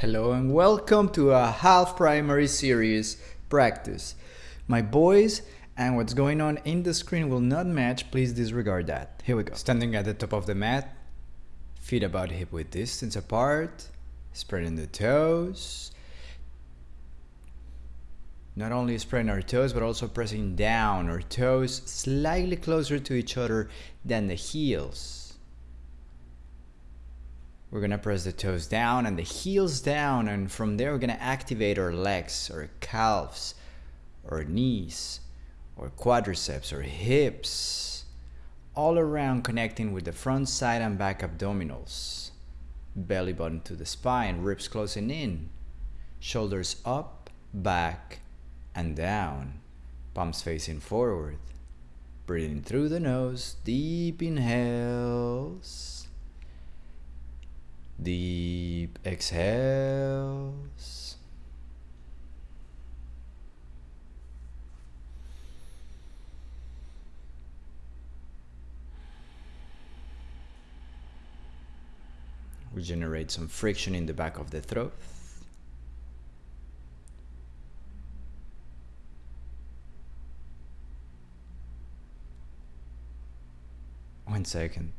Hello and welcome to a half primary series practice. My boys and what's going on in the screen will not match, please disregard that. Here we go. Standing at the top of the mat, feet about hip width distance apart, spreading the toes. Not only spreading our toes, but also pressing down our toes slightly closer to each other than the heels. We're gonna press the toes down and the heels down and from there we're gonna activate our legs, our calves, or knees, or quadriceps, or hips, all around connecting with the front side and back abdominals. Belly button to the spine, ribs closing in, shoulders up, back, and down, palms facing forward. Breathing through the nose, deep inhales Deep exhales. We generate some friction in the back of the throat. One second.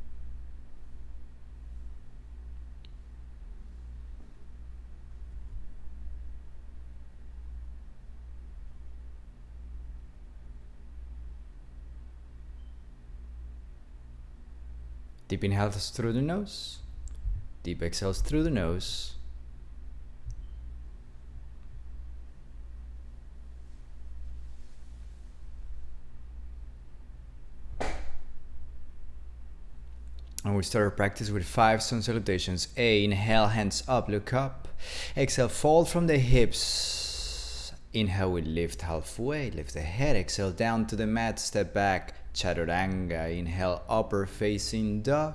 Deep inhales through the nose. Deep exhales through the nose. And we start our practice with five sun salutations. A, inhale, hands up, look up. Exhale, fold from the hips. Inhale, we lift halfway, lift the head. Exhale, down to the mat, step back. Chaturanga. Inhale, upper facing dog.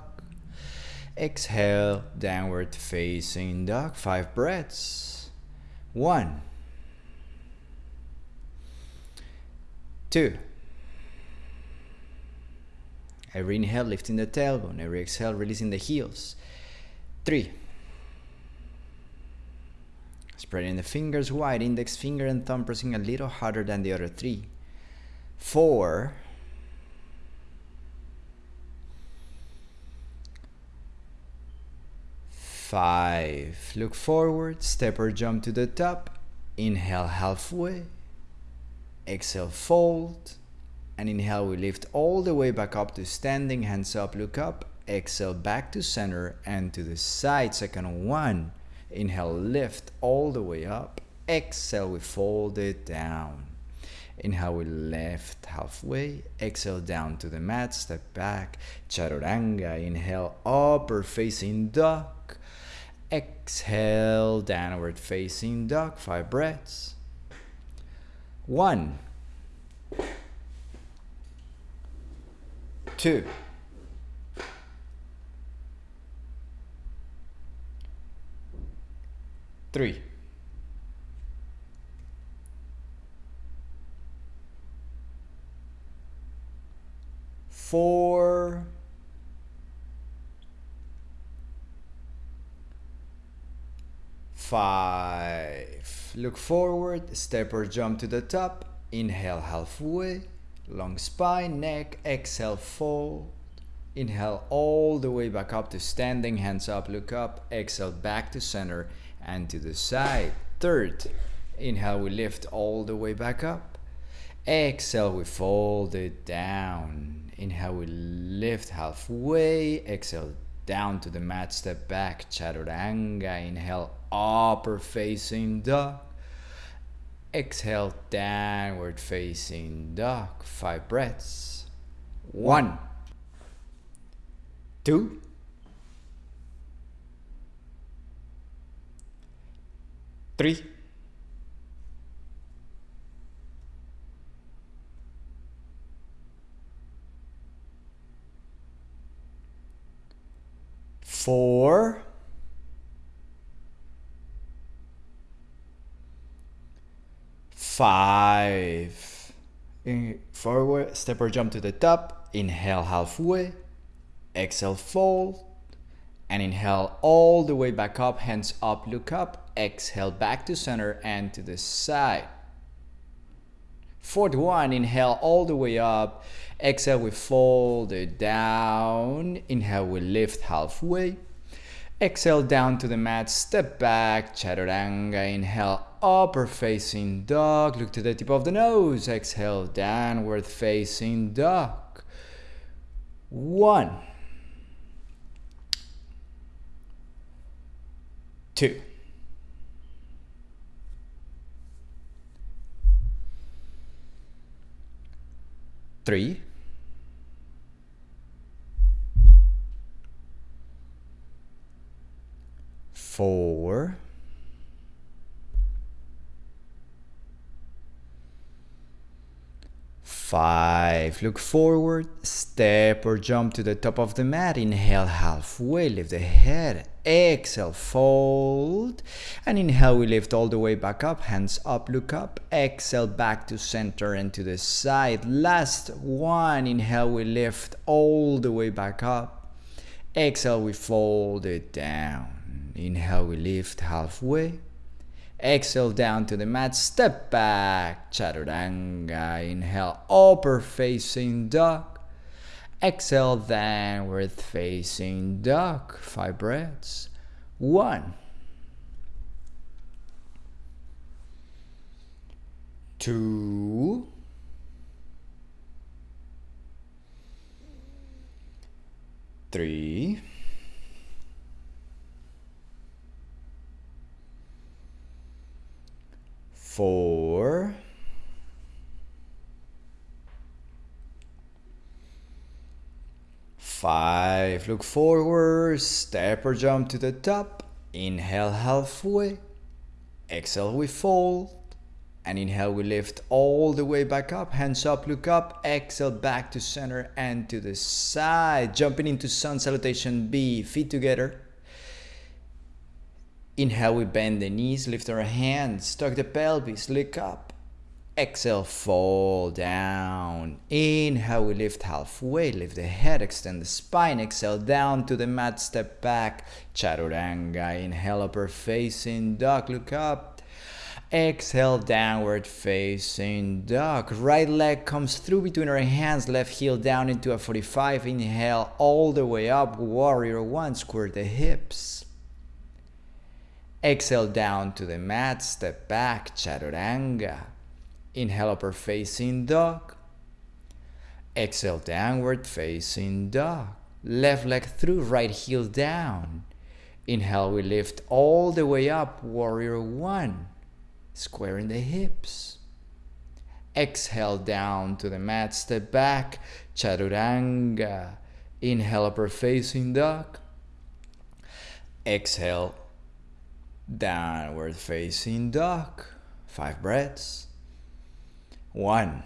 Exhale, downward facing dog. Five breaths. One. Two. Every inhale, lifting the tailbone. Every exhale, releasing the heels. Three. Spreading the fingers wide, index finger and thumb pressing a little harder than the other three. Four. Five. Look forward, step or jump to the top. Inhale halfway. Exhale, fold. And inhale, we lift all the way back up to standing, hands up, look up. Exhale, back to center and to the side. Second one. Inhale, lift all the way up. Exhale, we fold it down. Inhale, we lift halfway. Exhale, down to the mat, step back. Chaturanga. Inhale, upper facing dog. Exhale, downward facing dog, five breaths. One, two, three, four, five. Look forward, step or jump to the top. Inhale halfway, long spine, neck, exhale, fold. Inhale all the way back up to standing, hands up, look up. Exhale back to center and to the side. Third, inhale, we lift all the way back up. Exhale, we fold it down. Inhale, we lift halfway. Exhale, down to the mat, step back, chaturanga. Inhale, upper facing dog. Exhale, downward facing dog. Five breaths. One, two, three, four, five. In forward, step or jump to the top. Inhale halfway. Exhale, fold. And inhale all the way back up, hands up, look up. exhale back to center and to the side. Fourth one, inhale all the way up. Exhale, we fold it down. Inhale, we lift halfway. Exhale down to the mat, step back, chaturanga. Inhale, upper facing dog. Look to the tip of the nose. Exhale, downward facing dog. One, two, three, four, five. Look forward, step or jump to the top of the mat. Inhale halfway, lift the head. Exhale, fold. And inhale, we lift all the way back up. Hands up, look up. Exhale, back to center and to the side. Last one. Inhale, we lift all the way back up. Exhale, we fold it down. Inhale, we lift halfway. Exhale down to the mat, step back, chaturanga. Inhale, upper facing dog. Exhale, downward facing dog. Five breaths. One. Two. Three. four, five, look forward, step or jump to the top, inhale halfway, exhale we fold, and inhale we lift all the way back up, hands up, look up, exhale back to center and to the side, jumping into sun salutation B, feet together, Inhale, we bend the knees, lift our hands, tuck the pelvis, look up. Exhale, fall down. Inhale, we lift halfway, lift the head, extend the spine. Exhale, down to the mat, step back. Chaturanga. Inhale, upper facing dog, look up. Exhale, downward facing dog. Right leg comes through between our hands, left heel down into a 45. Inhale, all the way up. Warrior one, square the hips. Exhale down to the mat, step back, chaturanga. Inhale upper facing dog. Exhale downward facing dog. Left leg through, right heel down. Inhale, we lift all the way up, warrior one. Squaring the hips. Exhale down to the mat, step back, chaturanga. Inhale upper facing dog. Exhale downward facing dog. Five breaths. One,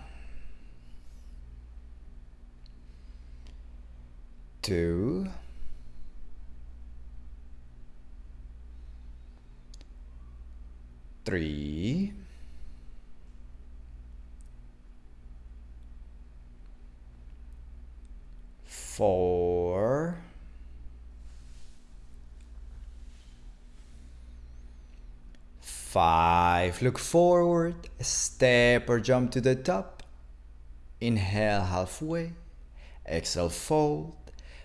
two, three, four. Five, look forward, step or jump to the top. Inhale halfway, exhale fold.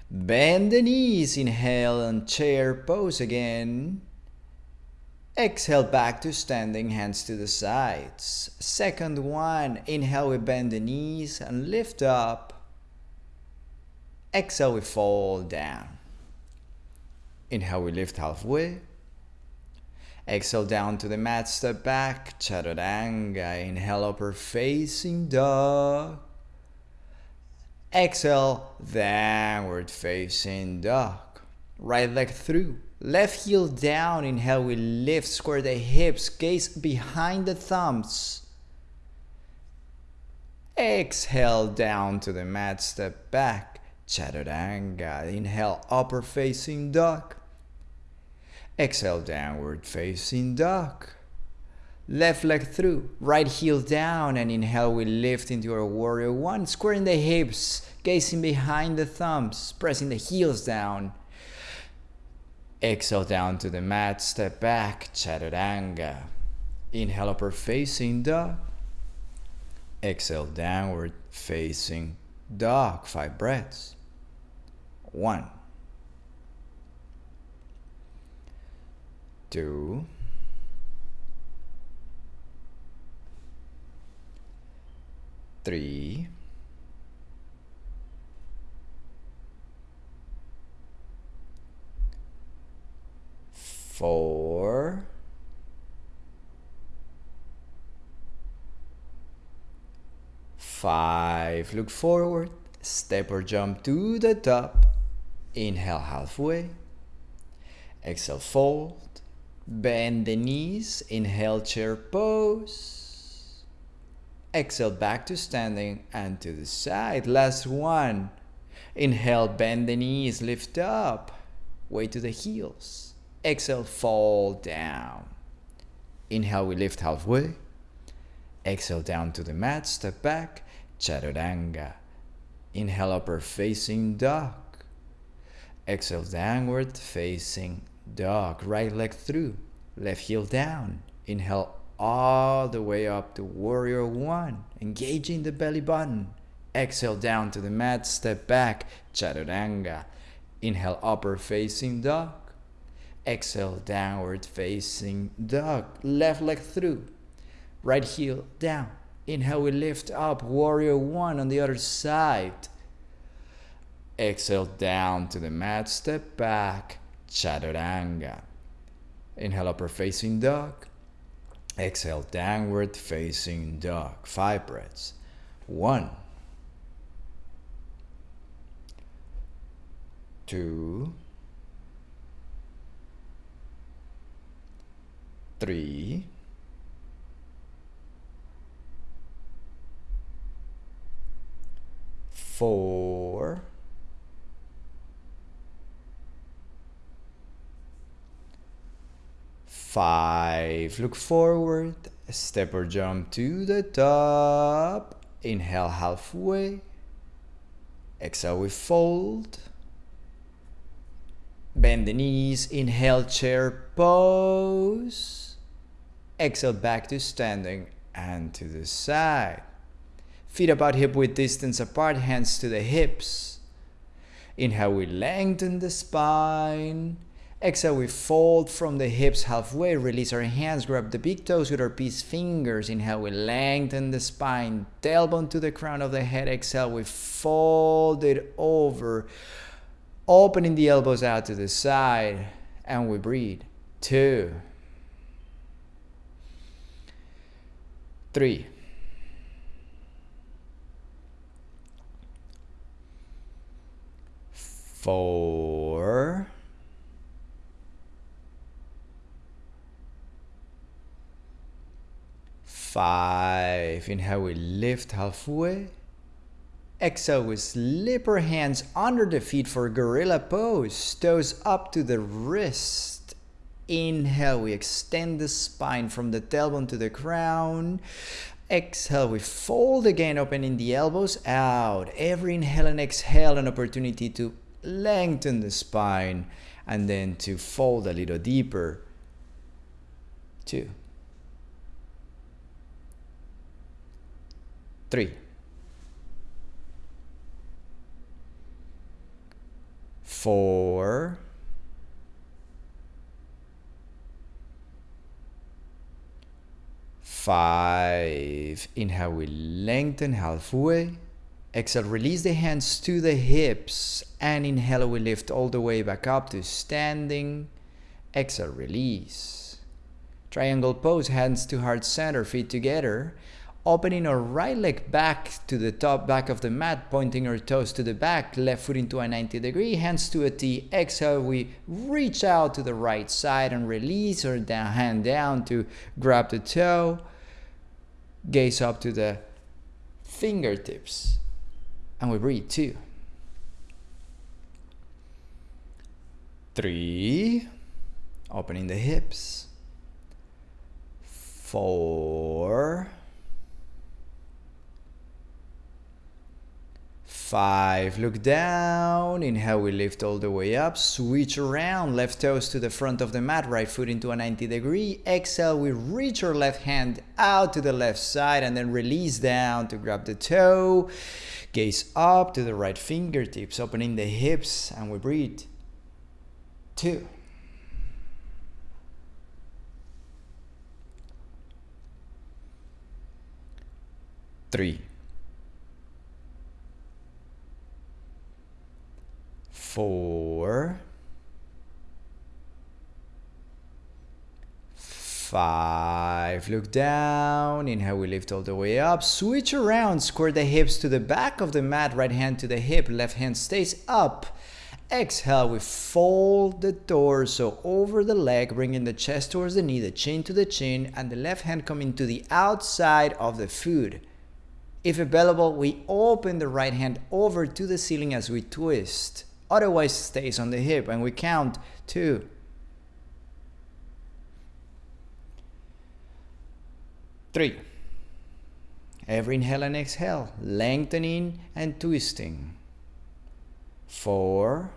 Bend the knees, inhale and chair pose again. Exhale back to standing, hands to the sides. Second one, inhale we bend the knees and lift up. Exhale we fall down. Inhale we lift halfway. Exhale down to the mat, step back, chaturanga. Inhale, upper facing dog. Exhale, downward facing dog. Right leg through. Left heel down. Inhale, we lift, square the hips, gaze behind the thumbs. Exhale down to the mat, step back, chaturanga. Inhale, upper facing dog. Exhale, downward facing dog. Left leg through, right heel down, and inhale, we lift into our warrior one, squaring the hips, gazing behind the thumbs, pressing the heels down. Exhale down to the mat, step back, chaturanga. Inhale upper facing dog. Exhale downward facing dog. Five breaths. One. Two. Three. Four. Five. Look forward. Step or jump to the top. Inhale halfway. Exhale, fold. Bend the knees. Inhale, chair pose. Exhale, back to standing and to the side. Last one. Inhale, bend the knees, lift up. Way to the heels. Exhale, fall down. Inhale, we lift halfway. Exhale down to the mat, step back, chaturanga. Inhale, upper facing dog. Exhale, downward facing dog. Right leg through, left heel down. Inhale all the way up to warrior one, engaging the belly button. Exhale down to the mat, step back, chaturanga. Inhale, upper facing dog. Exhale, downward facing dog. Left leg through, right heel down. Inhale, we lift up, warrior one on the other side. Exhale down to the mat, step back, chaturanga. Inhale, upper facing dog. Exhale, downward facing dog. Five breaths. One, two, three, four, five. Look forward, step or jump to the top. Inhale halfway. Exhale, we fold. Bend the knees, inhale, chair pose. Exhale, back to standing and to the side. Feet about hip width distance apart, hands to the hips. Inhale, we lengthen the spine. Exhale, we fold from the hips halfway, release our hands, grab the big toes with our peace fingers. Inhale, we lengthen the spine, tailbone to the crown of the head. Exhale, we fold it over, opening the elbows out to the side, and we breathe. Two, three, four, five. Inhale, we lift halfway. Exhale, we slip our hands under the feet for gorilla pose, toes up to the wrist. Inhale, we extend the spine from the tailbone to the crown. Exhale, we fold again, opening the elbows out. Every inhale and exhale, an opportunity to lengthen the spine and then to fold a little deeper. Two. Three. Four. Five. Inhale, we lengthen halfway. Exhale, release the hands to the hips. And inhale, we lift all the way back up to standing. Exhale, release. Triangle pose, hands to heart center, feet together. Opening our right leg back to the top back of the mat, pointing our toes to the back, left foot into a 90 degree, hands to a T. Exhale, we reach out to the right side and release our down, hand down to grab the toe. Gaze up to the fingertips. And we breathe two, three, opening the hips, four, Five, look down. Inhale, we lift all the way up. Switch around, left toes to the front of the mat, right foot into a 90 degree. Exhale, we reach our left hand out to the left side and then release down to grab the toe. Gaze up to the right fingertips, opening the hips, and we breathe. Two. Three. Four, five. Look down. Inhale, we lift all the way up. Switch around. Square the hips to the back of the mat. Right hand to the hip. Left hand stays up. Exhale, we fold the torso over the leg, bringing the chest towards the knee, the chin to the chin, and the left hand coming to the outside of the foot. If available, we open the right hand over to the ceiling as we twist otherwise stays on the hip and we count two three every inhale and exhale lengthening and twisting four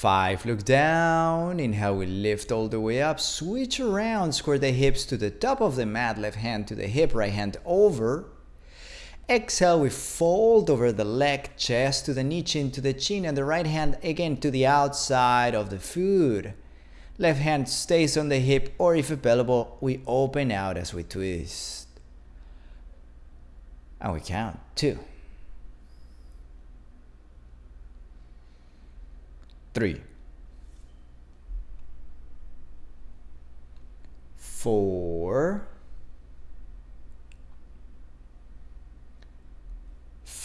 Five, look down. Inhale, we lift all the way up. Switch around, square the hips to the top of the mat. Left hand to the hip, right hand over. Exhale, we fold over the leg, chest to the knee, chin to the chin, and the right hand again to the outside of the foot. Left hand stays on the hip, or if available, we open out as we twist. And we count two, three, four.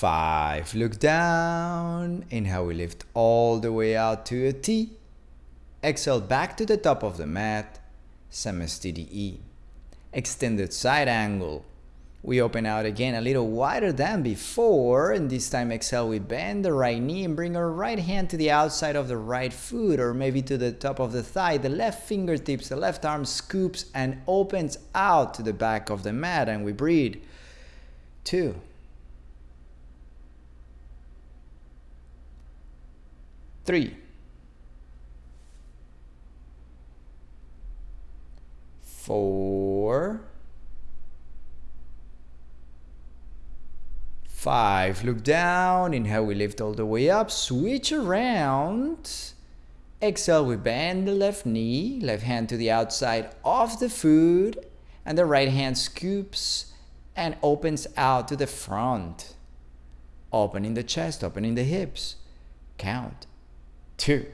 Five, look down. Inhale, we lift all the way out to a T. Exhale back to the top of the mat. Samastiti. Extended side angle. We open out again a little wider than before. And this time exhale, we bend the right knee and bring our right hand to the outside of the right foot or maybe to the top of the thigh. The left fingertips, the left arm scoops and opens out to the back of the mat and we breathe. Two. Three, four, five. Look down. Inhale, we lift all the way up. Switch around. Exhale, we bend the left knee, left hand to the outside of the foot, and the right hand scoops and opens out to the front. Opening the chest, opening the hips. Count two.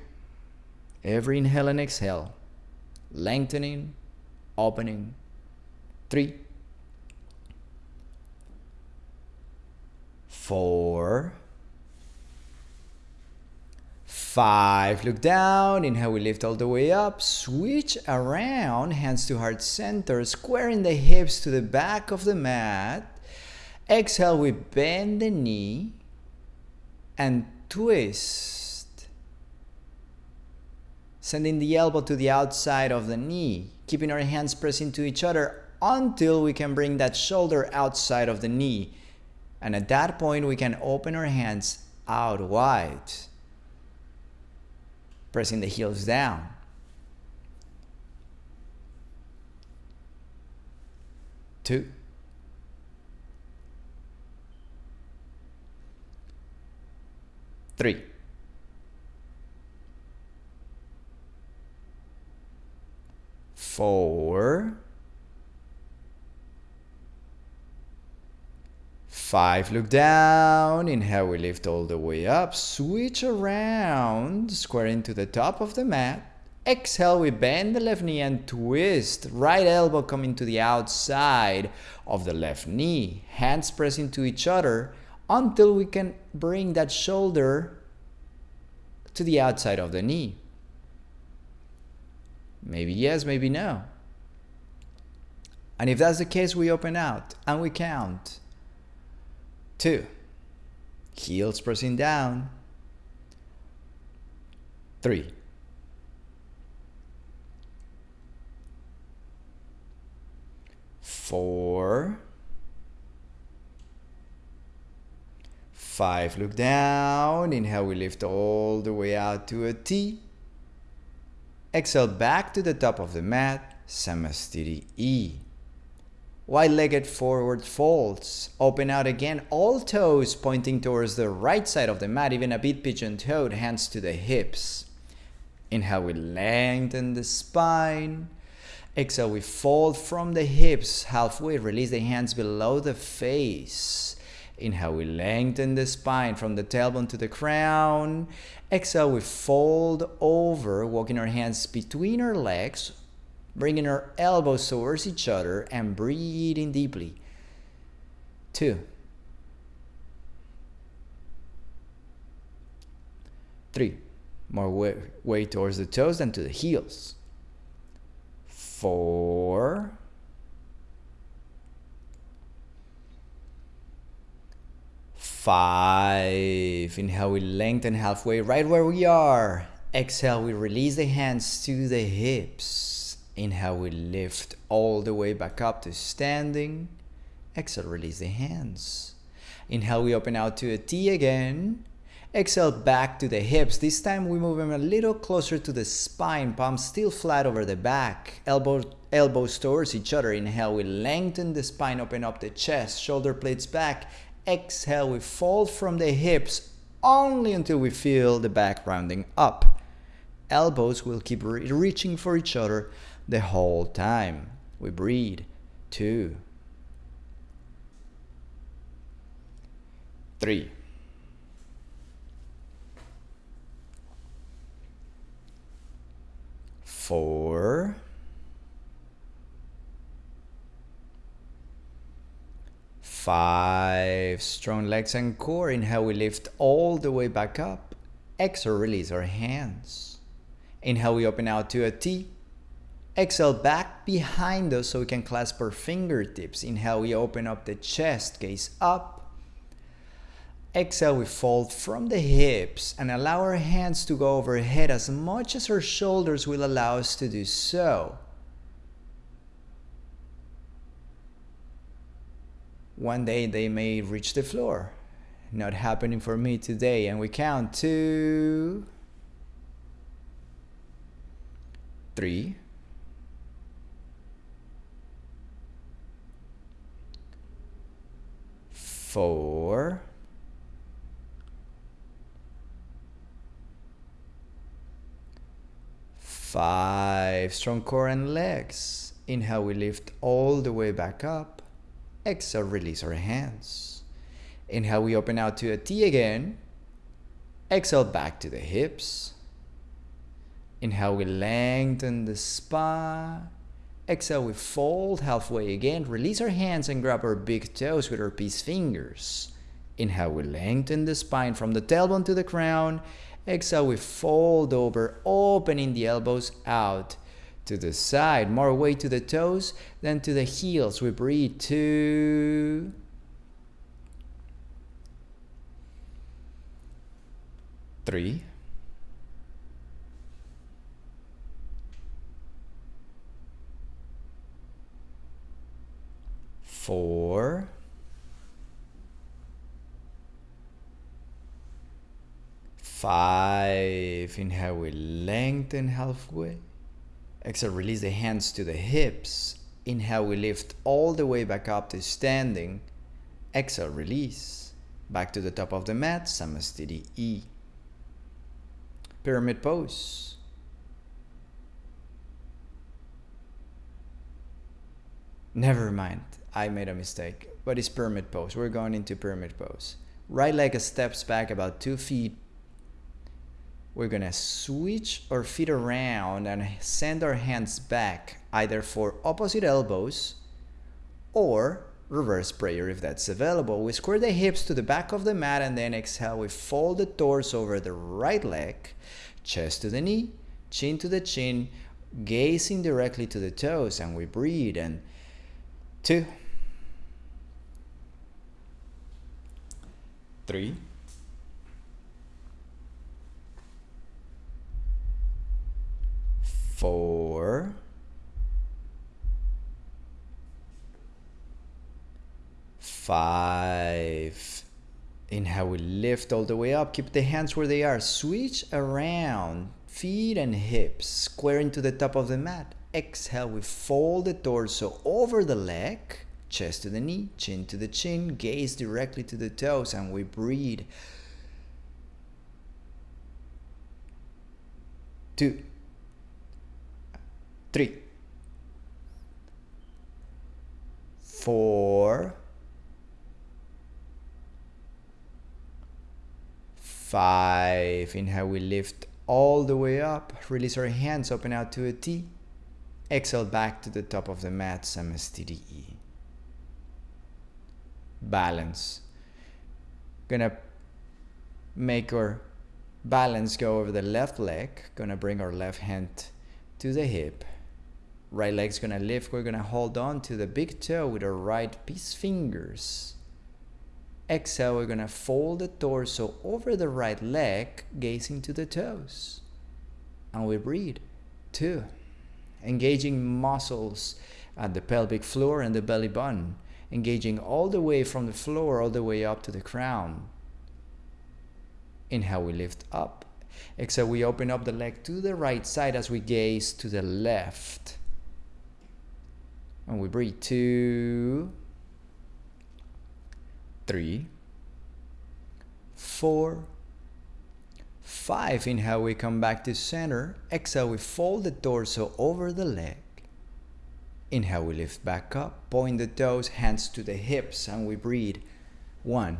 Every inhale and exhale, lengthening, opening. Three, four, five. Look down. Inhale, we lift all the way up. Switch around, hands to heart center, squaring the hips to the back of the mat. Exhale, we bend the knee and twist sending the elbow to the outside of the knee, keeping our hands pressing to each other until we can bring that shoulder outside of the knee. And at that point, we can open our hands out wide, pressing the heels down. Two. Three. Four, five, look down, inhale, we lift all the way up, switch around, square into the top of the mat, Exhale, we bend the left knee and twist. Right elbow coming to the outside of the left knee. Hands pressing to each other until we can bring that shoulder to the outside of the knee. Maybe yes, maybe no. And if that's the case, we open out and we count. Two. Heels pressing down. Three. Four. Five, look down. Inhale, we lift all the way out to a T. Exhale back to the top of the mat, Samastiti E. Wide-legged forward folds. Open out again, all toes pointing towards the right side of the mat, even a bit pigeon-toed, hands to the hips. Inhale, we lengthen the spine. Exhale, we fold from the hips halfway. Release the hands below the face. Inhale, we lengthen the spine from the tailbone to the crown. Exhale, we fold over, walking our hands between our legs, bringing our elbows towards each other and breathing deeply. Two. Three. More weight, towards the toes than to the heels. Four. Five. Inhale, we lengthen halfway right where we are. Exhale, we release the hands to the hips. Inhale, we lift all the way back up to standing. Exhale, release the hands. Inhale, we open out to a T again. Exhale back to the hips. This time we move them a little closer to the spine, palms still flat over the back, elbow, elbows towards each other. Inhale, we lengthen the spine, open up the chest, shoulder blades back. Exhale, we fold from the hips only until we feel the back rounding up. Elbows will keep re reaching for each other the whole time. We breathe. Two. Three. four, five, strong legs and core. Inhale, we lift all the way back up. Exhale, release our hands. Inhale, we open out to a T. Exhale, back behind us so we can clasp our fingertips. Inhale, we open up the chest, gaze up. Exhale, we fold from the hips and allow our hands to go overhead as much as our shoulders will allow us to do so. One day they may reach the floor. Not happening for me today. And we count two, three, four, Five, strong core and legs. Inhale, we lift all the way back up. Exhale, release our hands. Inhale, we open out to a T again. Exhale, back to the hips. Inhale, we lengthen the spine. Exhale, we fold halfway again. Release our hands and grab our big toes with our peace fingers. Inhale, we lengthen the spine from the tailbone to the crown. Exhale, we fold over, opening the elbows out to the side. More weight to the toes than to the heels. We breathe two. Three. Four. Five. Inhale, we lengthen halfway. Exhale, release the hands to the hips. Inhale, we lift all the way back up to standing. Exhale, release. Back to the top of the mat, Samastiti E. Pyramid pose. Never mind, I made a mistake, but it's pyramid pose. We're going into pyramid pose. Right leg steps back about two feet we're gonna switch our feet around and send our hands back either for opposite elbows or reverse prayer if that's available. We square the hips to the back of the mat and then exhale. We fold the torso over the right leg, chest to the knee, chin to the chin, gazing directly to the toes and we breathe and two, three, four, five. Inhale, we lift all the way up. Keep the hands where they are. Switch around. Feet and hips square into the top of the mat. Exhale, we fold the torso over the leg, chest to the knee, chin to the chin, gaze directly to the toes, and we breathe. Two, three, four, five. Inhale, we lift all the way up. Release our hands, open out to a T. Exhale back to the top of the mat, Samastiti. Balance. Gonna make our balance go over the left leg. Gonna bring our left hand to the hip. Right leg's gonna lift. We're gonna hold on to the big toe with our right peace fingers. Exhale, we're gonna fold the torso over the right leg, gazing to the toes. And we breathe. Two engaging muscles at the pelvic floor and the belly button, engaging all the way from the floor all the way up to the crown. Inhale, we lift up. Exhale, we open up the leg to the right side as we gaze to the left. And we breathe. Two, three, four, Five, inhale, we come back to center. Exhale, we fold the torso over the leg. Inhale, we lift back up, point the toes, hands to the hips, and we breathe. One,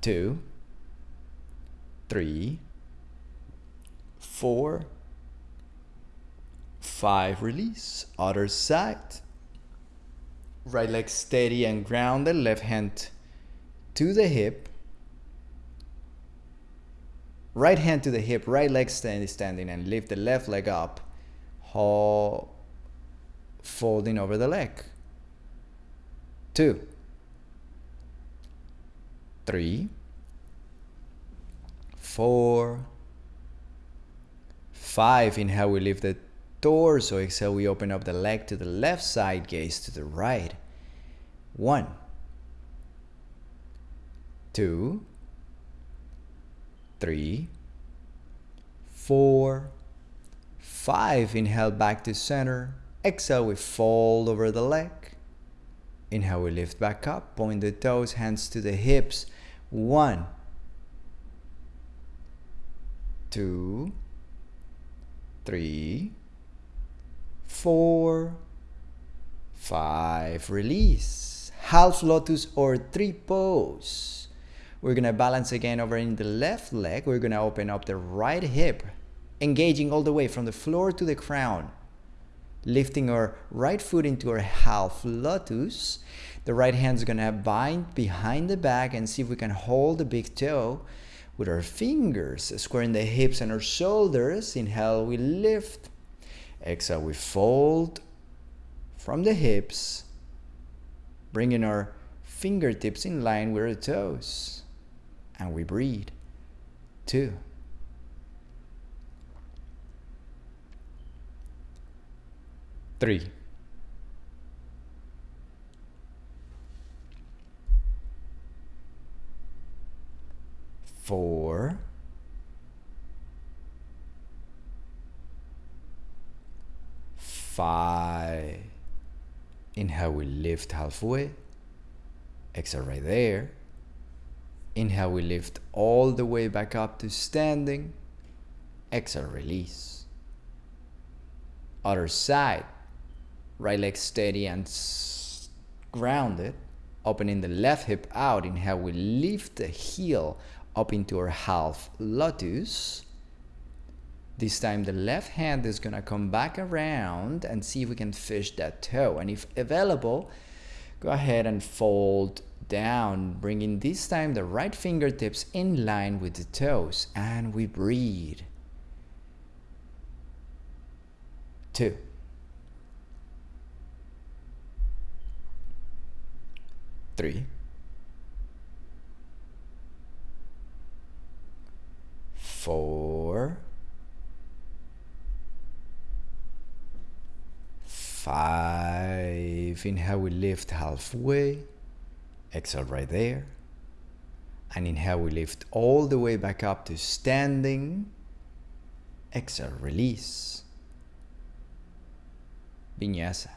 two, three, four, five. Release. Other side. Right leg steady and grounded. Left hand to the hip right hand to the hip, right leg stand, standing, and lift the left leg up, hold, folding over the leg. Two, three, four, five. Inhale, we lift the torso. Exhale, we open up the leg to the left side, gaze to the right. One, two, three, four, five. Inhale back to center. Exhale, we fold over the leg. Inhale, we lift back up. Point the toes, hands to the hips. One, two, three, four, five. Release. Half lotus or three pose. We're to balance again over in the left leg. We're to open up the right hip, engaging all the way from the floor to the crown. Lifting our right foot into our half lotus. The right hand's to bind behind the back and see if we can hold the big toe with our fingers, squaring the hips and our shoulders. Inhale, we lift. Exhale, we fold from the hips, bringing our fingertips in line with our toes and we breathe. Two. Three. Four. Five. Inhale, we lift halfway. Exhale right there. Inhale, we lift all the way back up to standing. Exhale, release. Other side. Right leg steady and grounded. Opening the left hip out. Inhale, we lift the heel up into our half lotus. This time the left hand is going to come back around and see if we can fish that toe. And if available, go ahead and fold down, bringing this time the right fingertips in line with the toes, and we breathe. Two. Three. Four. Five. Inhale, we lift halfway. Exhale right there. And inhale, we lift all the way back up to standing. Exhale, release. Vinyasa.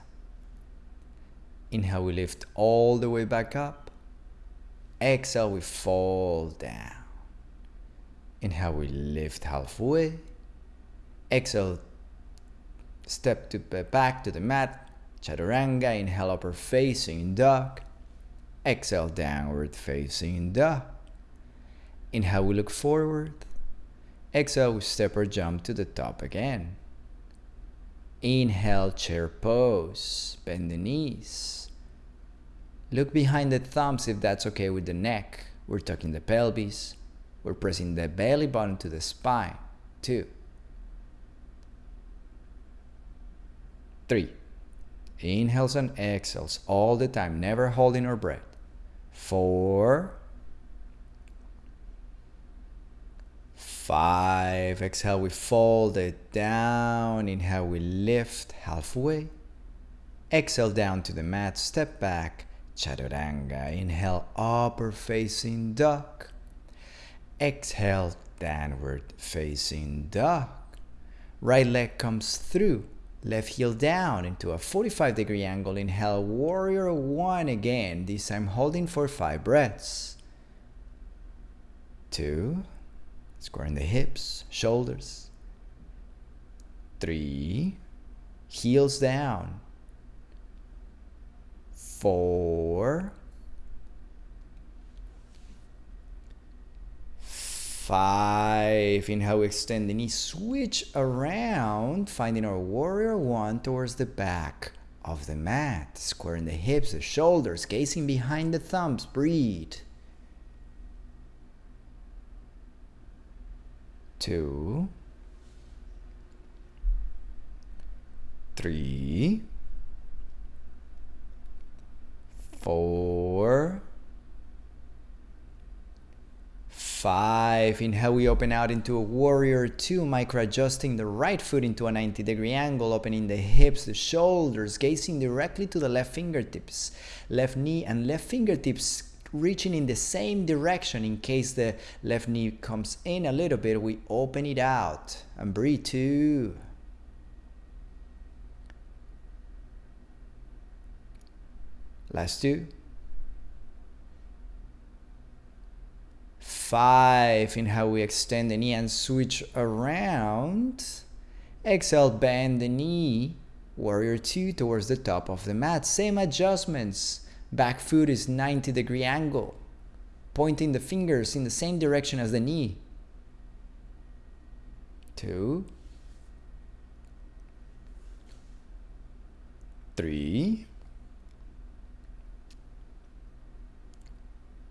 Inhale, we lift all the way back up. Exhale, we fall down. Inhale, we lift halfway. Exhale, step to back to the mat. Chaturanga, inhale, upper facing dog. Exhale, downward facing dog. Inhale, we look forward. Exhale, we step or jump to the top again. Inhale, chair pose. Bend the knees. Look behind the thumbs if that's okay with the neck. We're tucking the pelvis. We're pressing the belly button to the spine. Two. Three. Inhales and exhales all the time, never holding our breath. Four. Five. Exhale, we fold it down. Inhale, we lift halfway. Exhale down to the mat, step back. Chaturanga. Inhale, upper facing duck. Exhale, downward facing duck. Right leg comes through. Left heel down into a 45 degree angle. Inhale, warrior one again. This time holding for five breaths. Two. Squaring the hips, shoulders. Three. Heels down. Four. Five. Inhale, extend the knee. Switch around, finding our warrior one towards the back of the mat. Squaring the hips, the shoulders, gazing behind the thumbs. Breathe. Two. Three. Four five. Inhale, we open out into a warrior two, micro adjusting the right foot into a 90 degree angle, opening the hips, the shoulders, gazing directly to the left fingertips, left knee and left fingertips reaching in the same direction in case the left knee comes in a little bit. We open it out and breathe two. Last two. Five. in how we extend the knee and switch around. Exhale, bend the knee. Warrior two towards the top of the mat. Same adjustments. Back foot is 90 degree angle. Pointing the fingers in the same direction as the knee. Two. Three.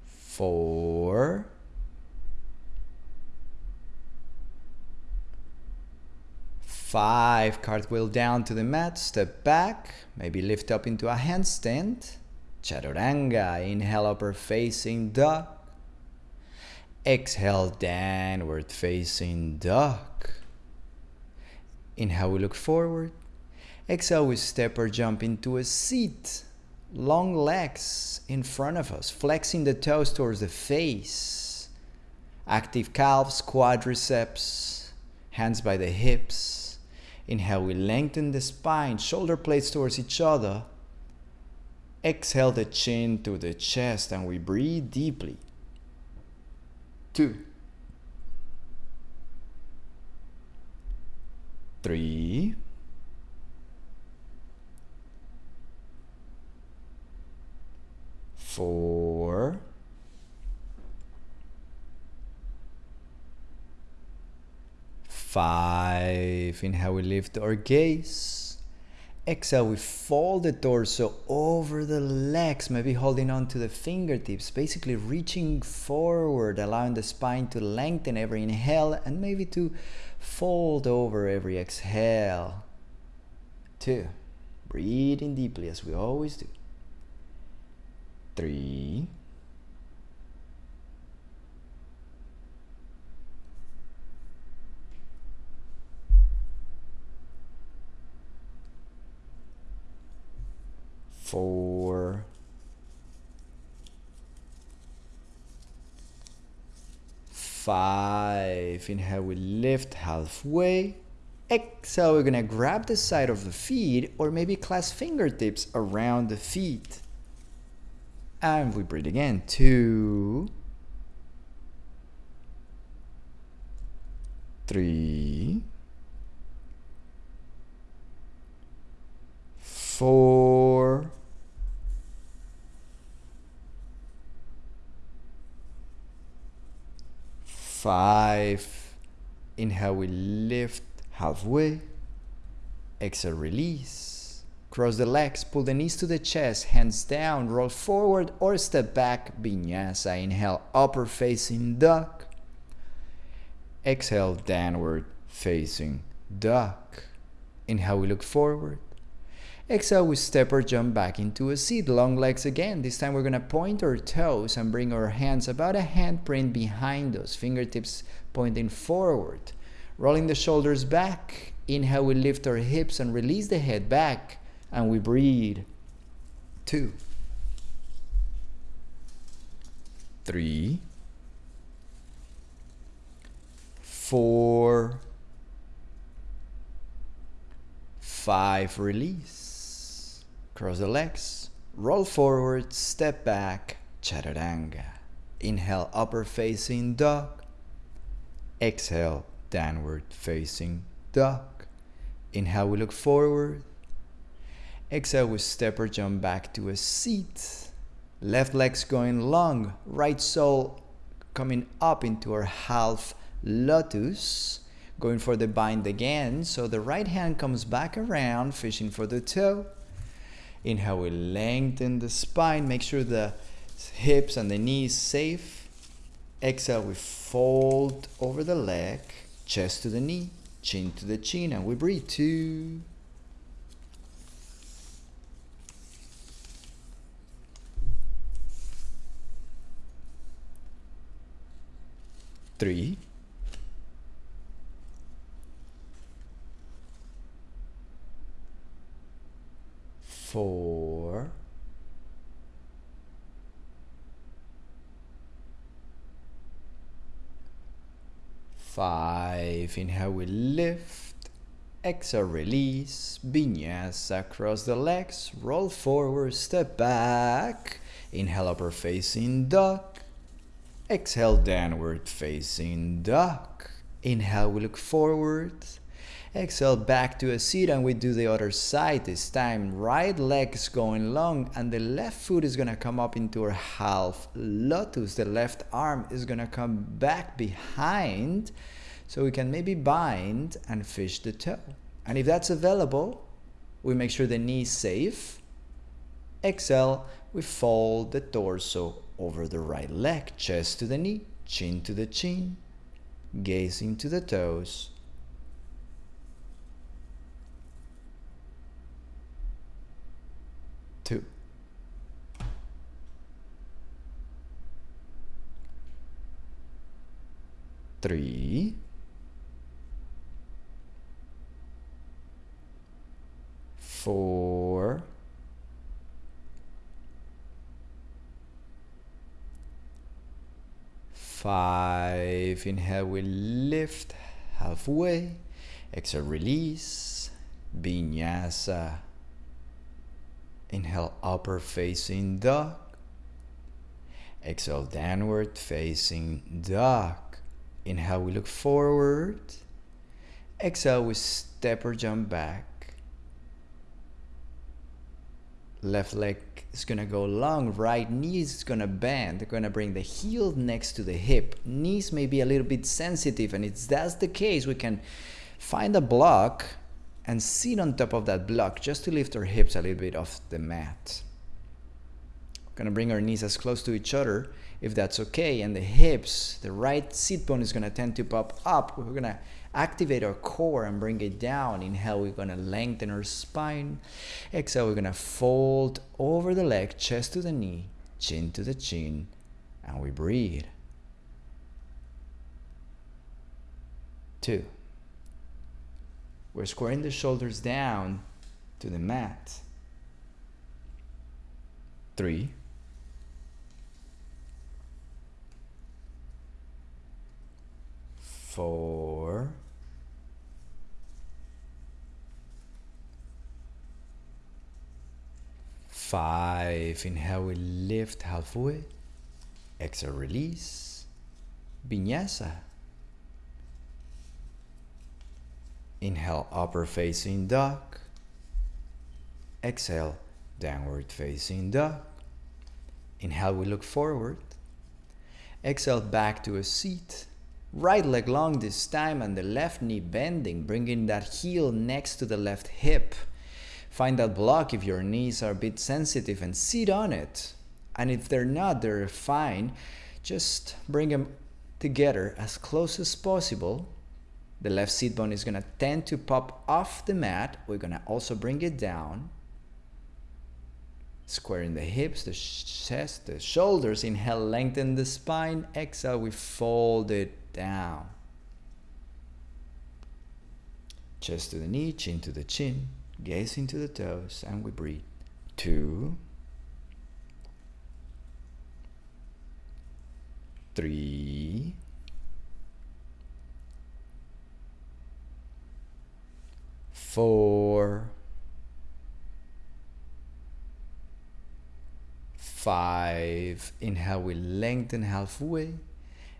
Four. Five, cartwheel down to the mat, step back, maybe lift up into a handstand. Chaturanga, inhale upper facing dog. Exhale downward facing dog. Inhale, we look forward. Exhale, we step or jump into a seat. Long legs in front of us, flexing the toes towards the face. Active calves, quadriceps, hands by the hips. Inhale, we lengthen the spine, shoulder blades towards each other. Exhale the chin to the chest and we breathe deeply. Two. Three. Four. Five. Inhale, we lift our gaze. Exhale, we fold the torso over the legs, maybe holding on to the fingertips, basically reaching forward, allowing the spine to lengthen every inhale and maybe to fold over every exhale. Two. Breathing deeply as we always do. Three. Four, Five. Inhale, we lift halfway. Exhale, we're gonna grab the side of the feet or maybe clasp fingertips around the feet. And we breathe again. Two. Three. Four. Five. Inhale, we lift halfway. Exhale, release. Cross the legs, pull the knees to the chest, hands down, roll forward or step back, vinyasa. Inhale, upper facing duck. Exhale, downward facing duck. Inhale, we look forward. Exhale, we step or jump back into a seat. Long legs again. This time we're going to point our toes and bring our hands about a handprint behind us. Fingertips pointing forward. Rolling the shoulders back. Inhale, we lift our hips and release the head back. And we breathe. Two. Three. Four. Five. Release. Cross the legs, roll forward, step back, chaturanga. Inhale, upper facing dog. Exhale, downward facing dog. Inhale, we look forward. Exhale, we step or jump back to a seat. Left leg's going long, right sole coming up into our half lotus. Going for the bind again, so the right hand comes back around, fishing for the toe. Inhale, we lengthen the spine. Make sure the hips and the knees safe. Exhale, we fold over the leg, chest to the knee, chin to the chin, and we breathe. Two. Three. Four, five. Inhale, we lift. Exhale, release. Vinyasa across the legs. Roll forward, step back. Inhale, upper facing duck. Exhale, downward facing duck. Inhale, we look forward. Exhale back to a seat and we do the other side this time. Right leg is going long and the left foot is going to come up into a half lotus. The left arm is going to come back behind so we can maybe bind and fish the toe. And if that's available, we make sure the knee is safe. Exhale, we fold the torso over the right leg, chest to the knee, chin to the chin, gaze into the toes 3 4 5 inhale we lift halfway. Exhale release. Vinyasa. Inhale upper facing dog. Exhale downward facing dog. Inhale, we look forward. Exhale, we step or jump back. Left leg is to go long. Right knee is to bend. They're to bring the heel next to the hip. Knees may be a little bit sensitive, and if that's the case, we can find a block and sit on top of that block just to lift our hips a little bit off the mat. We're gonna bring our knees as close to each other if that's okay and the hips, the right sit bone is gonna tend to pop up. We're gonna activate our core and bring it down. Inhale, we're gonna lengthen our spine. Exhale, we're gonna fold over the leg, chest to the knee, chin to the chin, and we breathe. Two. We're squaring the shoulders down to the mat. Three. Four, five. Inhale, we lift halfway. Exhale, release. Vinyasa. Inhale, upper facing dog. Exhale, downward facing dog. Inhale, we look forward. Exhale, back to a seat. Right leg long this time and the left knee bending, bringing that heel next to the left hip. Find that block if your knees are a bit sensitive and sit on it. And if they're not, they're fine. Just bring them together as close as possible. The left seat bone is going to tend to pop off the mat. We're going to also bring it down. Squaring the hips, the chest, the shoulders. Inhale, lengthen the spine. Exhale, we fold it down. Chest to the knee, chin to the chin. Gaze into the toes, and we breathe. Two. Three. Four. five. Inhale, we lengthen halfway.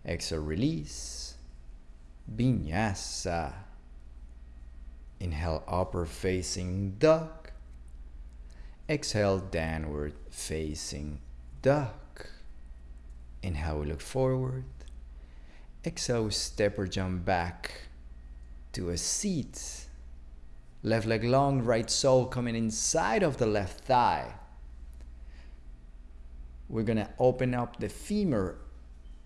Exhale, release. Vinyasa. Inhale, upper facing duck. Exhale, downward facing duck. Inhale, we look forward. Exhale, step or jump back to a seat. Left leg long, right sole coming inside of the left thigh we're to open up the femur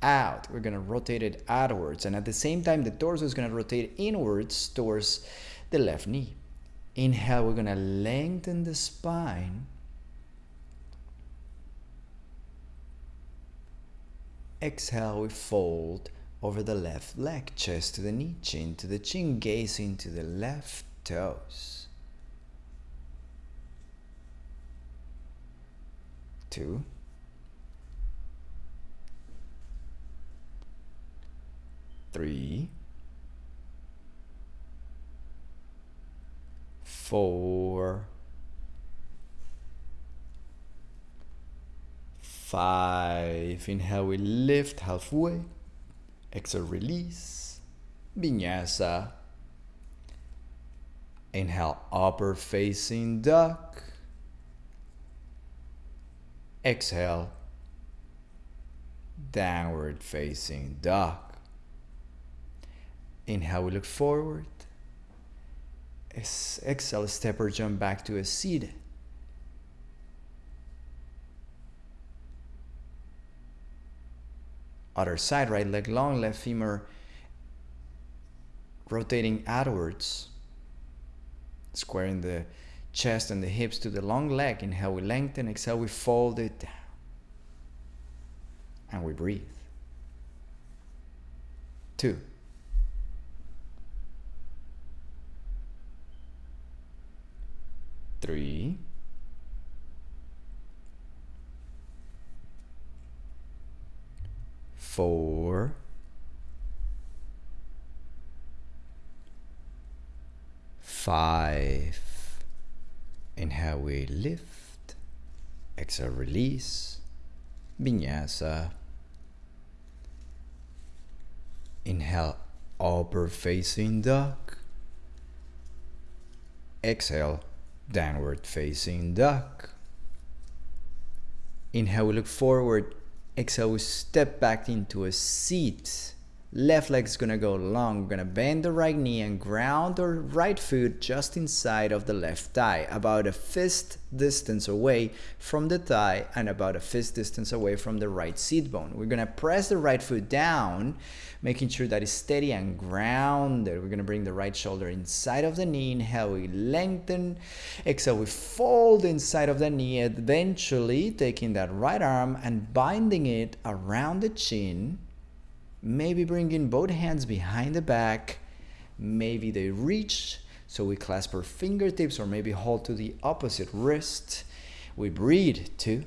out. We're going to rotate it outwards. And at the same time, the torso is going to rotate inwards towards the left knee. Inhale, we're going to lengthen the spine. Exhale, we fold over the left leg, chest to the knee, chin to the chin, gaze into the left toes. Two. Three, four, five. Inhale, we lift halfway. Exhale, release. Vinyasa. Inhale, upper facing duck. Exhale, downward facing duck. Inhale, we look forward. Exhale, step or jump back to a seat. Other side, right leg long, left femur rotating outwards. Squaring the chest and the hips to the long leg. Inhale, we lengthen. Exhale, we fold it down. And we breathe. Two. Three, four, five. Inhale, we lift. Exhale, release. Vinyasa. Inhale, upper facing dog. Exhale, downward facing duck. Inhale, we look forward. Exhale, we step back into a seat. Left leg's gonna go long. We're gonna bend the right knee and ground our right foot just inside of the left thigh, about a fist distance away from the thigh and about a fist distance away from the right seat bone. We're gonna press the right foot down, making sure that it's steady and grounded. We're gonna bring the right shoulder inside of the knee. Inhale, we lengthen. Exhale, we fold inside of the knee, eventually taking that right arm and binding it around the chin maybe bringing both hands behind the back, maybe they reach, so we clasp our fingertips or maybe hold to the opposite wrist. We breathe, two.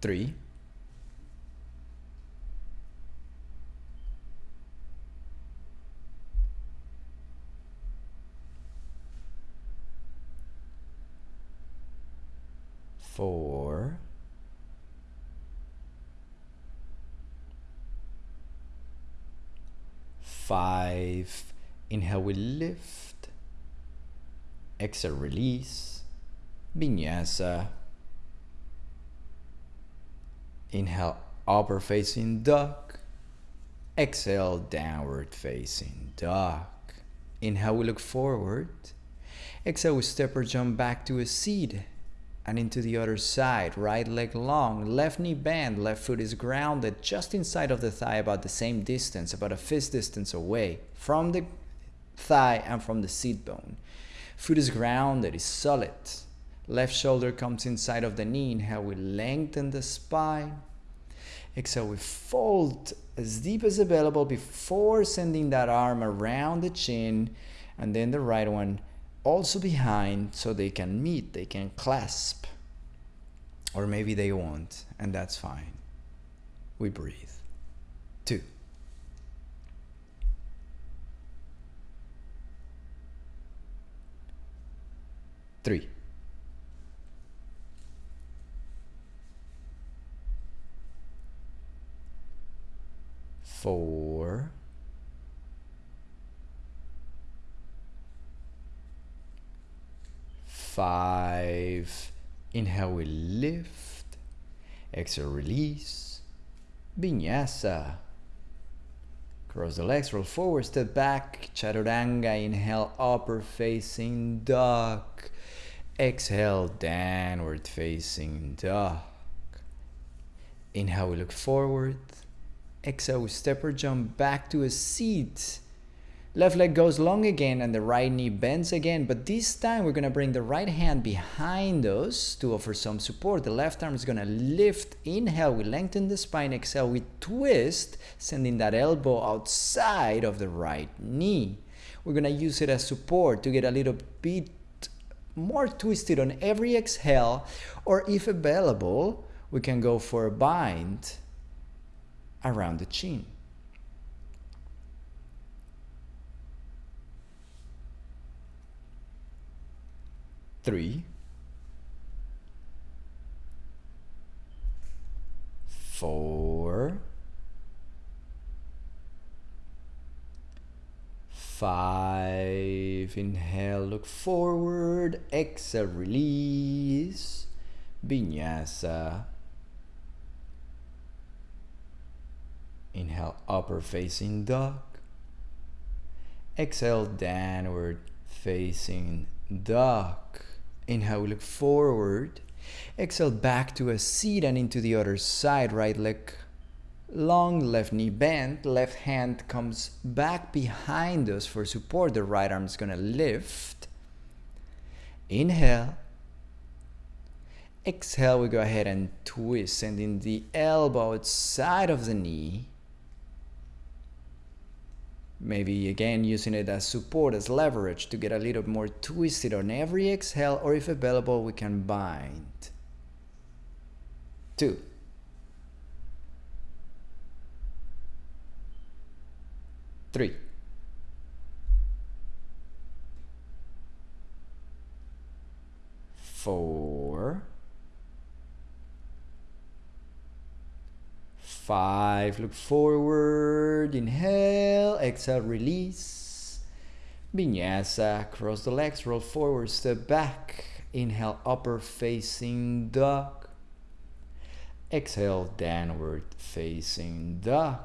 Three. Four, five, inhale we lift, exhale release, vinyasa, inhale upper facing duck. exhale downward facing duck. inhale we look forward, exhale we step or jump back to a seat, and into the other side. Right leg long, left knee bent, left foot is grounded just inside of the thigh, about the same distance, about a fist distance away from the thigh and from the seat bone. Foot is grounded, is solid. Left shoulder comes inside of the knee. Inhale, we lengthen the spine. Exhale, we fold as deep as available before sending that arm around the chin, and then the right one also behind so they can meet, they can clasp. Or maybe they won't, and that's fine. We breathe. Two. Three. Four. Five. Inhale, we lift. Exhale, release. Vinyasa. Cross the legs, roll forward, step back. Chaturanga. Inhale, upper facing dog. Exhale, downward facing dog. Inhale, we look forward. Exhale, we step or jump back to a seat. Left leg goes long again and the right knee bends again, but this time we're gonna bring the right hand behind us to offer some support. The left arm is gonna lift, inhale, we lengthen the spine, exhale, we twist, sending that elbow outside of the right knee. We're gonna use it as support to get a little bit more twisted on every exhale, or if available, we can go for a bind around the chin. Three, four, five. Inhale, look forward. Exhale, release. Vinyasa. Inhale, upper facing dog. Exhale, downward facing dog. Inhale, we look forward. Exhale back to a seat and into the other side. Right leg long, left knee bent. Left hand comes back behind us for support. The right arm is going to lift. Inhale. Exhale, we go ahead and twist, sending the elbow outside of the knee. Maybe again using it as support, as leverage to get a little more twisted on every exhale, or if available, we can bind. Two. Three. Four. Five, look forward, inhale, exhale, release. Vinyasa, cross the legs, roll forward, step back. Inhale, upper facing dog. Exhale, downward facing dog.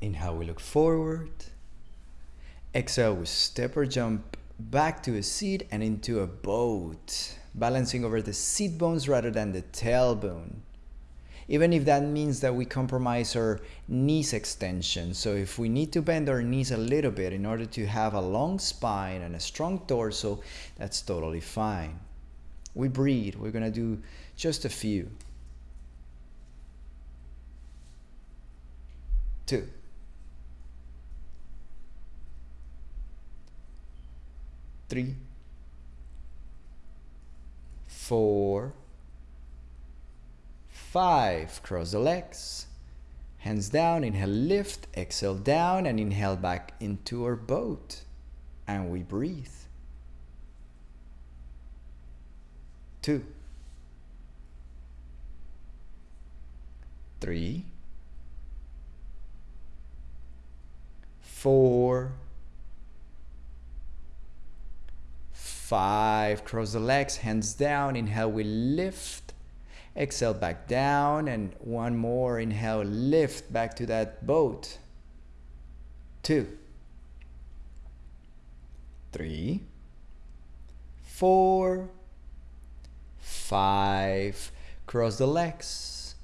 Inhale, we look forward. Exhale, we step or jump back to a seat and into a boat, balancing over the seat bones rather than the tailbone even if that means that we compromise our knees extension. So if we need to bend our knees a little bit in order to have a long spine and a strong torso, that's totally fine. We breathe. We're going to do just a few. Two. Three. Four five, cross the legs. Hands down, inhale, lift, exhale down, and inhale back into our boat. And we breathe. Two. Three. Four. Five. Cross the legs, hands down, inhale, we lift Exhale back down and one more. Inhale, lift back to that boat. Two, three, four, five. Cross the legs.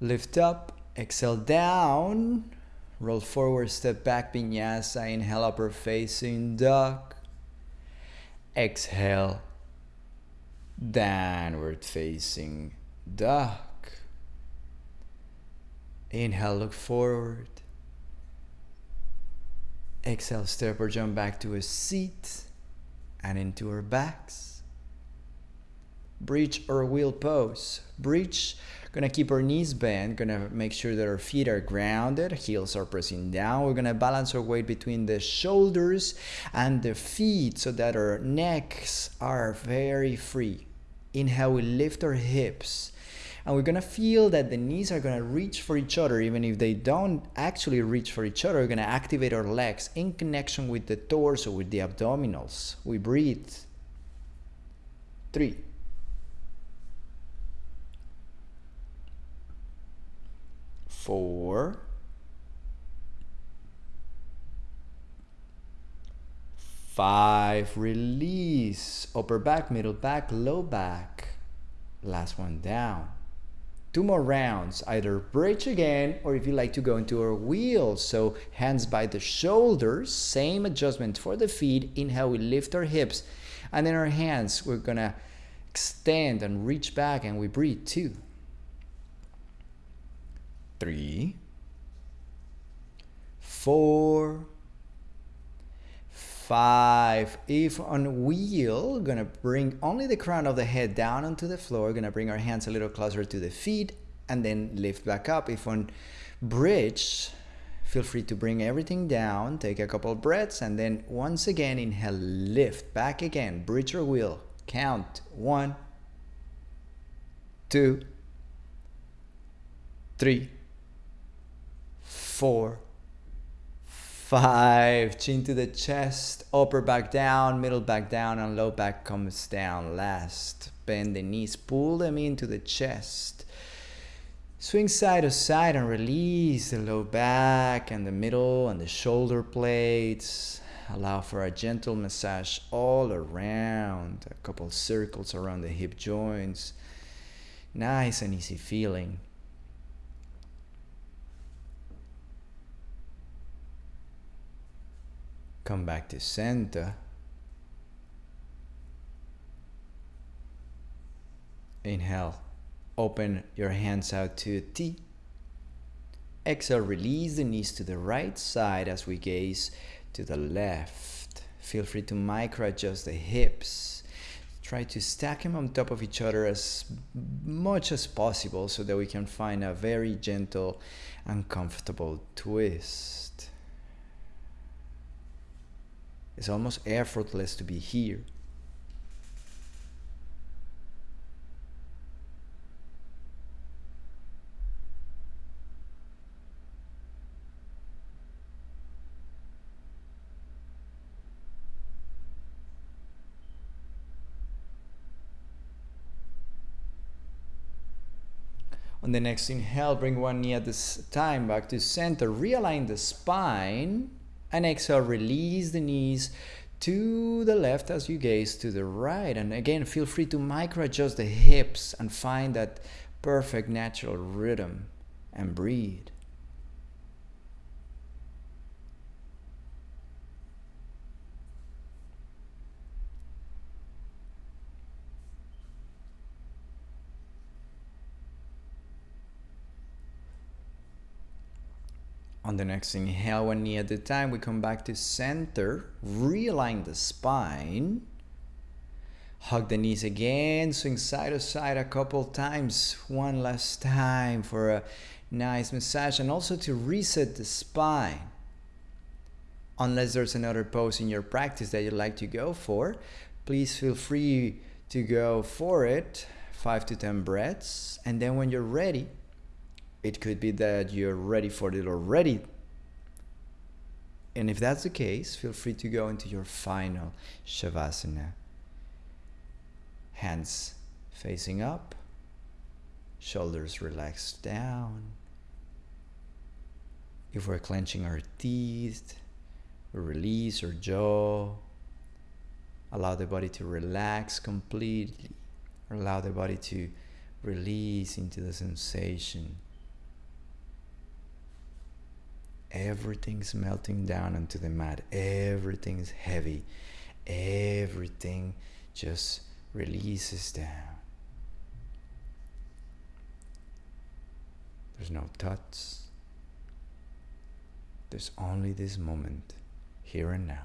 Lift up. Exhale down. Roll forward, step back, vinyasa. Inhale, upper facing dog. Exhale, downward facing duck. Inhale, look forward. Exhale, step or jump back to a seat and into our backs. Bridge or wheel pose. Bridge Gonna keep our knees bent, gonna make sure that our feet are grounded, heels are pressing down. We're gonna balance our weight between the shoulders and the feet so that our necks are very free. Inhale, we lift our hips. And we're gonna feel that the knees are gonna reach for each other, even if they don't actually reach for each other. We're gonna activate our legs in connection with the torso, with the abdominals. We breathe. Three. four, five, release, upper back, middle back, low back, last one down. Two more rounds, either bridge again, or if you like to go into a wheel, so hands by the shoulders, same adjustment for the feet, inhale, we lift our hips, and then our hands, we're gonna extend and reach back and we breathe, two, three, four, five. If on wheel, gonna bring only the crown of the head down onto the floor. Gonna bring our hands a little closer to the feet and then lift back up. If on bridge, feel free to bring everything down. Take a couple breaths and then once again inhale, lift back again. Bridge or wheel. Count one, two, three four, five. Chin to the chest, upper back down, middle back down, and low back comes down last. Bend the knees, pull them into the chest. Swing side to side and release the low back and the middle and the shoulder plates. Allow for a gentle massage all around, a couple circles around the hip joints. Nice and easy feeling. Come back to center. Inhale. Open your hands out to a T. Exhale, release the knees to the right side as we gaze to the left. Feel free to micro adjust the hips. Try to stack them on top of each other as much as possible so that we can find a very gentle and comfortable twist. It's almost effortless to be here. On the next inhale, bring one knee at this time back to center. Realign the spine and exhale, release the knees to the left as you gaze to the right. And again, feel free to micro adjust the hips and find that perfect natural rhythm and breathe. On the next inhale, one knee at a time, we come back to center, realign the spine. Hug the knees again, swing side to side a couple times. One last time for a nice massage and also to reset the spine. Unless there's another pose in your practice that you'd like to go for, please feel free to go for it. Five to 10 breaths. And then when you're ready, it could be that you're ready for it already. And if that's the case, feel free to go into your final Shavasana. Hands facing up, shoulders relaxed down. If we're clenching our teeth, release our jaw. Allow the body to relax completely. Allow the body to release into the sensation. Everything's melting down onto the mat. Everything's heavy. Everything just releases down. There's no thoughts. There's only this moment, here and now.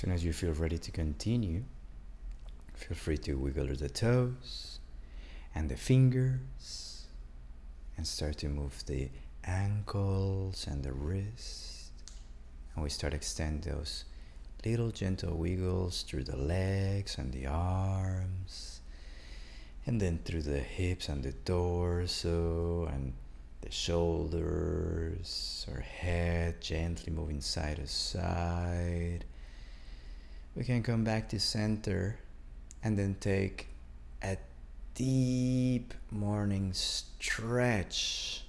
Soon as you feel ready to continue, feel free to wiggle the toes and the fingers and start to move the ankles and the wrist. And we start extend those little gentle wiggles through the legs and the arms and then through the hips and the torso and the shoulders or head gently moving side to side we can come back to center and then take a deep morning stretch.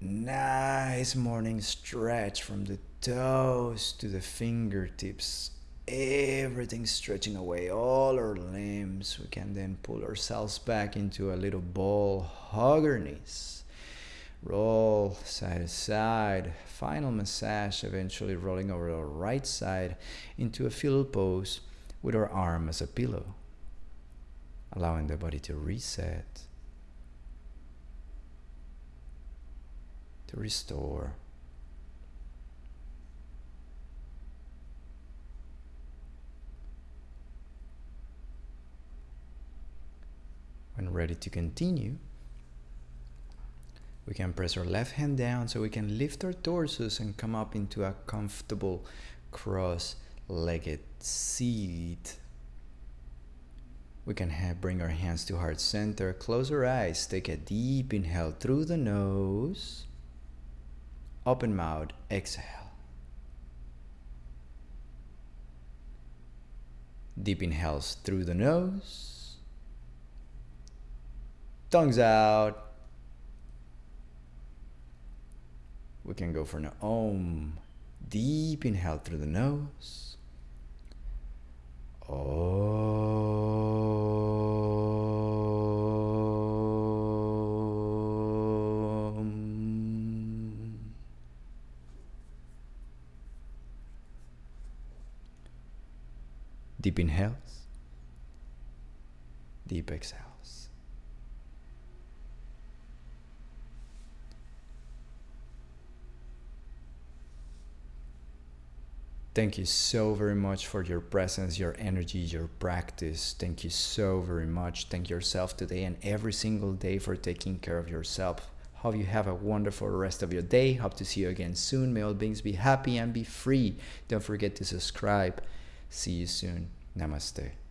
Nice morning stretch from the toes to the fingertips. Everything stretching away, all our limbs. We can then pull ourselves back into a little ball, hug our knees roll side to side, final massage, eventually rolling over our right side into a fetal pose with our arm as a pillow, allowing the body to reset, to restore. When ready to continue, we can press our left hand down so we can lift our torsos and come up into a comfortable cross-legged seat. We can bring our hands to heart center, close our eyes, take a deep inhale through the nose, open mouth, exhale. Deep inhales through the nose, tongues out, We can go for an Om. Deep inhale through the nose. Om. Deep inhales. Deep exhales. Thank you so very much for your presence, your energy, your practice. Thank you so very much. Thank yourself today and every single day for taking care of yourself. Hope you have a wonderful rest of your day. Hope to see you again soon. May all beings be happy and be free. Don't forget to subscribe. See you soon. Namaste.